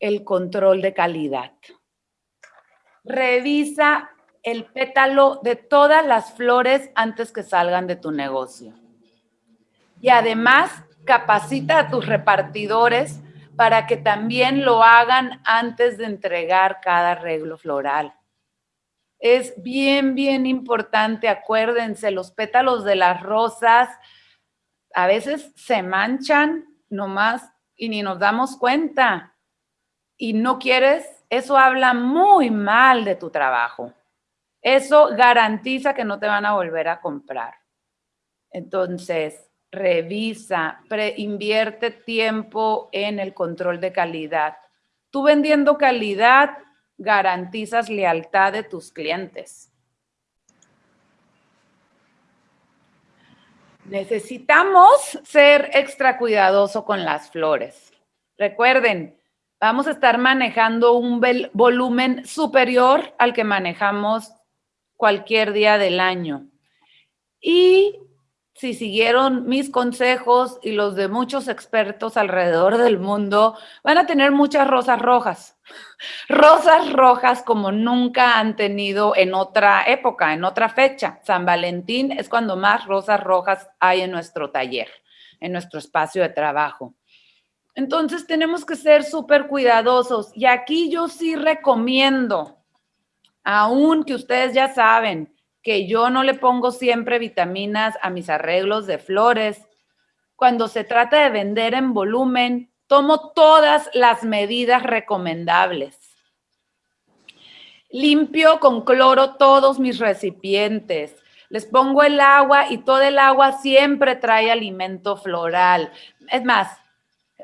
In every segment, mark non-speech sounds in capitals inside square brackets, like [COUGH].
el control de calidad. Revisa el pétalo de todas las flores antes que salgan de tu negocio. Y además, capacita a tus repartidores para que también lo hagan antes de entregar cada arreglo floral. Es bien, bien importante, acuérdense, los pétalos de las rosas a veces se manchan nomás y ni nos damos cuenta. Y no quieres, eso habla muy mal de tu trabajo. Eso garantiza que no te van a volver a comprar. Entonces, revisa, invierte tiempo en el control de calidad. Tú vendiendo calidad, garantizas lealtad de tus clientes. Necesitamos ser extra cuidadoso con las flores. Recuerden, vamos a estar manejando un volumen superior al que manejamos cualquier día del año. Y si siguieron mis consejos y los de muchos expertos alrededor del mundo, van a tener muchas rosas rojas. [LAUGHS] Rosas rojas como nunca han tenido en otra época, en otra fecha. San Valentín es cuando más rosas rojas hay en nuestro taller, en nuestro espacio de trabajo. Entonces tenemos que ser súper cuidadosos. Y aquí yo sí recomiendo, aún que ustedes ya saben, que yo no le pongo siempre vitaminas a mis arreglos de flores. Cuando se trata de vender en volumen, tomo todas las medidas recomendables. Limpio con cloro todos mis recipientes. Les pongo el agua y todo el agua siempre trae alimento floral. Es más,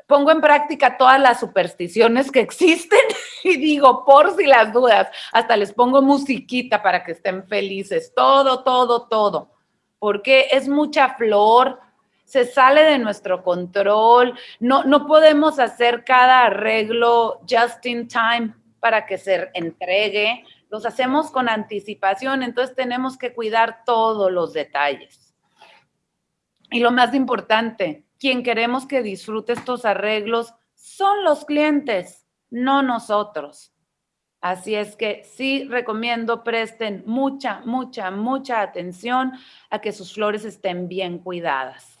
pongo en práctica todas las supersticiones que existen [LAUGHS] y digo, por si las dudas, hasta les pongo musiquita para que estén felices, todo, todo, todo, porque es mucha flor, se sale de nuestro control, no, no podemos hacer cada arreglo just in time para que se entregue, los hacemos con anticipación, entonces tenemos que cuidar todos los detalles. Y lo más importante, quien queremos que disfrute estos arreglos son los clientes, no nosotros. Así es que sí recomiendo presten mucha, mucha, mucha atención a que sus flores estén bien cuidadas.